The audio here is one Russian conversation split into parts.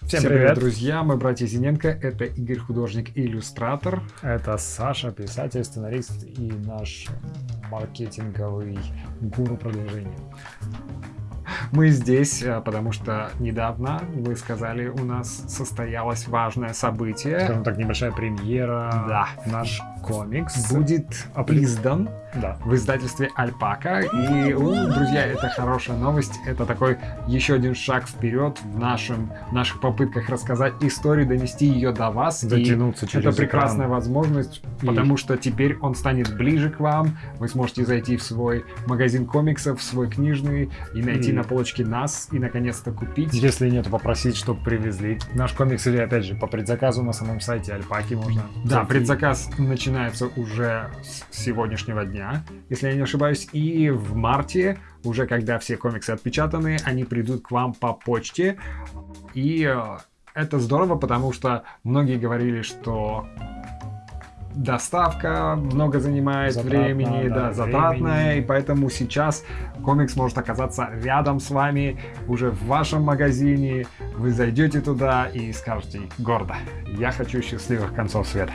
Всем, Всем привет. привет, друзья! Мы братья Зиненко. Это Игорь, художник и иллюстратор. Это Саша, писатель, сценарист и наш маркетинговый гуру продвижения. Мы здесь, э, потому что недавно, вы сказали, у нас состоялось важное событие. Скажем так, небольшая премьера. Да. Наш комикс Будет издан Да. в издательстве Альпака. И, у, друзья, это хорошая новость. Это такой еще один шаг вперед в, нашем, в наших попытках рассказать историю, донести ее до вас. И Дотянуться через это прекрасная экран. возможность, И- потому что теперь он станет ближе к вам. Вы сможете зайти в свой магазин комиксов, в свой книжный и найти И- на полочке нас и наконец-то купить. Если нет, попросить, чтобы привезли наш комикс или, опять же, по предзаказу на самом сайте Альпаки можно. Да, зайти. предзаказ начинается уже с сегодняшнего дня, если я не ошибаюсь. И в марте, уже когда все комиксы отпечатаны, они придут к вам по почте. И э, это здорово, потому что многие говорили, что доставка много занимает Затратно, времени, да, да, затратная, времени. и поэтому сейчас комикс может оказаться рядом с вами, уже в вашем магазине. Вы зайдете туда и скажете гордо, я хочу счастливых концов света.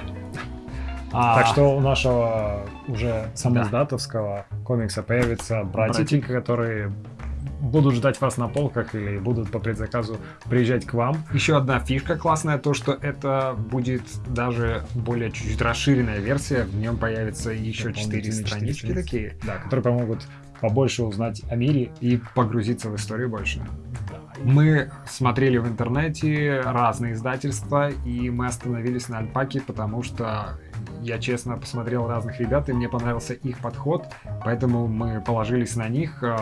А, Так что у нашего уже самоздатовского комикса появятся братики, которые будут ждать вас на полках или будут по предзаказу приезжать к вам. Еще одна фишка классная, то что это будет даже более чуть-чуть расширенная версия, в нем появятся еще четыре Дополнительные странички четыре такие, Да, которые помогут побольше узнать о мире. и погрузиться в историю больше. Мы смотрели в интернете разные издательства, и мы остановились на Альпаке, потому что я честно посмотрел разных ребят, и мне понравился их подход, поэтому мы положились на них э,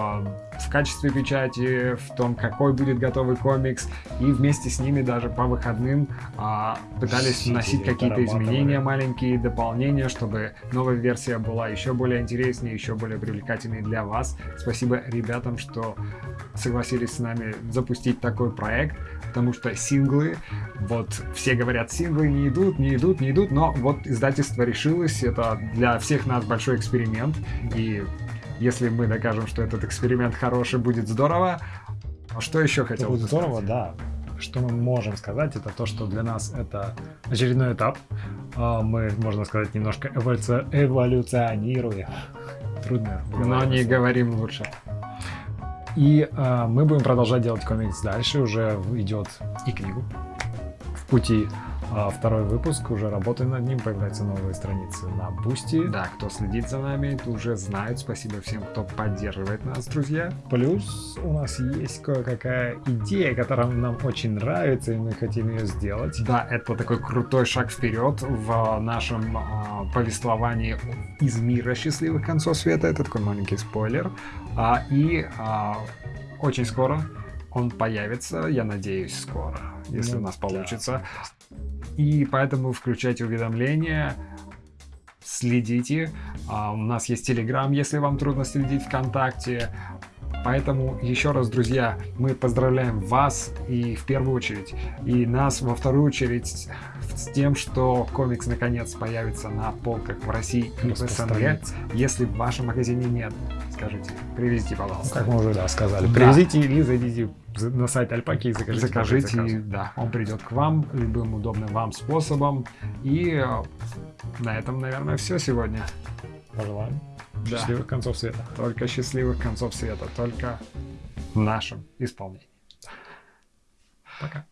в качестве печати, в том, какой будет готовый комикс, и вместе с ними даже по выходным а, пытались Сидели, вносить какие-то изменения, маленькие дополнения, чтобы новая версия была еще более интереснее, еще более привлекательной для вас. Спасибо ребятам, что согласились с нами запустить такой проект, потому что синглы, вот все говорят, синглы не идут, не идут, не идут, но вот издательство решилось, это для всех нас большой эксперимент, и если мы докажем, что этот эксперимент хороший, будет здорово. А что еще хотел будет бы здорово, сказать? да. Что мы можем сказать, это то, что для нас это очередной этап. А, Мы, можно сказать, немножко эволюци- эволюционируем. Трудно. Но не слово. говорим лучше. И а, мы будем продолжать делать комикс дальше. Уже идет И книгу. в пути а, второй выпуск. Уже работаем над ним. Появляются новые страницы на Boosty. Да, кто следит за нами, уже знают. Спасибо всем, кто поддерживает нас, друзья. Плюс у нас есть кое-какая идея, которая нам очень нравится, и мы хотим ее сделать. Да, это такой крутой шаг вперед в нашем а, повествовании из мира счастливых концов света. Это такой маленький спойлер. А, и а, очень скоро он появится, я надеюсь, скоро, если Ну у нас да. получится. И поэтому включайте уведомления, следите. А, у нас есть Телеграм, если вам трудно следить ВКонтакте. Поэтому еще раз, друзья, мы поздравляем вас и в первую очередь, и нас во вторую очередь с тем, что комикс наконец появится на полках в России и в СНГ. Если в вашем магазине нет, скажите, привезите, Ну, пожалуйста. как мы уже да, сказали. Да. Привезите или зайдите за- на сайт Альпаки и закажите. Закажите, да, он придет к вам любым удобным вам способом. И на этом, наверное, все сегодня. Пожелаем Да. счастливых концов света. Только счастливых концов света, только в нашем исполнении. Пока.